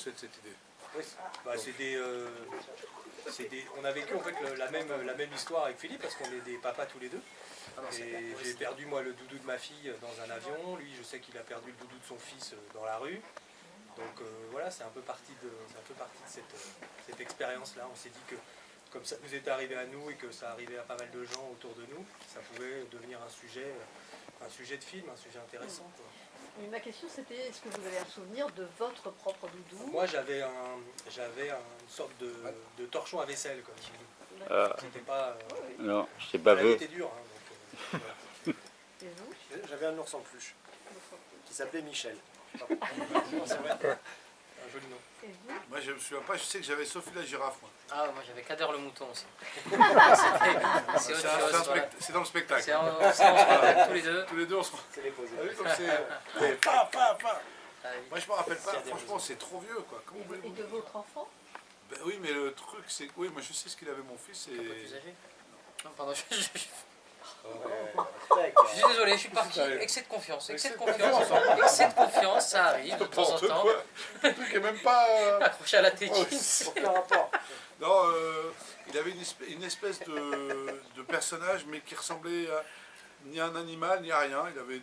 cette, cette idée Oui, bah, c'est des, euh, des- on a vécu en fait le- la même, la même histoire avec Philippe parce qu'on est des papas tous les deux. Ah non. Et j'ai perdu moi le doudou de ma fille dans un avion. Lui, je sais qu'il a perdu le doudou de son fils euh, dans la rue. Donc euh, voilà, c'est un peu parti de, c'est un peu parti de cette, cette expérience-là. On s'est dit que comme ça nous est arrivé à nous et que ça arrivait à pas mal de gens autour de nous, ça pouvait devenir un sujet, euh, un sujet de film, un sujet intéressant. quoi. Mais ma question c'était est-ce que vous avez un souvenir de votre propre doudou? Moi, j'avais un, j'avais une sorte de, de torchon à vaisselle, comme tu dis. Ah, C'était pas. euh, non, je pas vu. était dure. hein, donc, euh, voilà. Et vous? J'avais un ours en peluche qui s'appelait Michel. Un joli nom. Et vous Moi, je me souviens pas, je sais que j'avais Sophie la girafe. moi. Ah, moi j'avais Kader le mouton aussi. C'est un- un dans le spectacle. C'est en, c'est en spectacle tous les deux. Tous les deux, on se C'est les posés. Ah oui, comme c'est. et pa, pa, pa. Ah oui. Moi, je me rappelle pas, franchement, c'est trop vieux, quoi. Comment Et voulez-vous de votre enfant Ben oui, mais le truc, c'est. Oui, moi, je sais ce qu'il avait, mon fils. Un peu plus Et... âgé Non, pardon, je, je- suis désolé, je suis parti. Excès de confiance, excès de confiance. Excès de confiance, ça arrive de temps en temps. Le truc est même pas. euh, Accroché à la Oh, tétine. Rapport. Non, euh, il avait une espèce, de, personnage, mais qui ressemblait ni à un animal, ni à rien. Il avait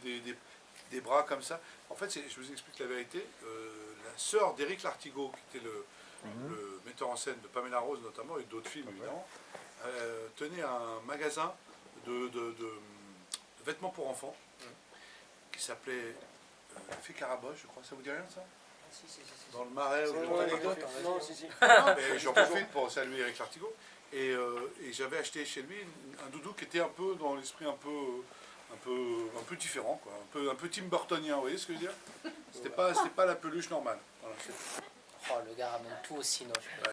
des, bras comme ça. En fait, je vous explique la vérité. euh, la sœur d'Éric Lartigot, qui était le, le metteur en scène de Pamela Rose notamment, et d'autres films évidemment, euh, tenait un magasin de, de- de- de vêtements pour enfants, qui s'appelait euh, je crois. Ça vous dit rien, ça? Dans le marais. Ou- Ouais, anecdote, ouais, Non, ouais. si, si. non, mais j'en profite pour saluer Eric Lartigot. Et, euh, et j'avais acheté chez lui un doudou qui était un peu dans l'esprit un peu, un peu, un peu différent, quoi. Un peu, un peu Tim Burtonien, vous voyez ce que je veux dire? C'était pas, c'était pas la peluche normale. Voilà, Oh, le gars ramène tout au cinoche.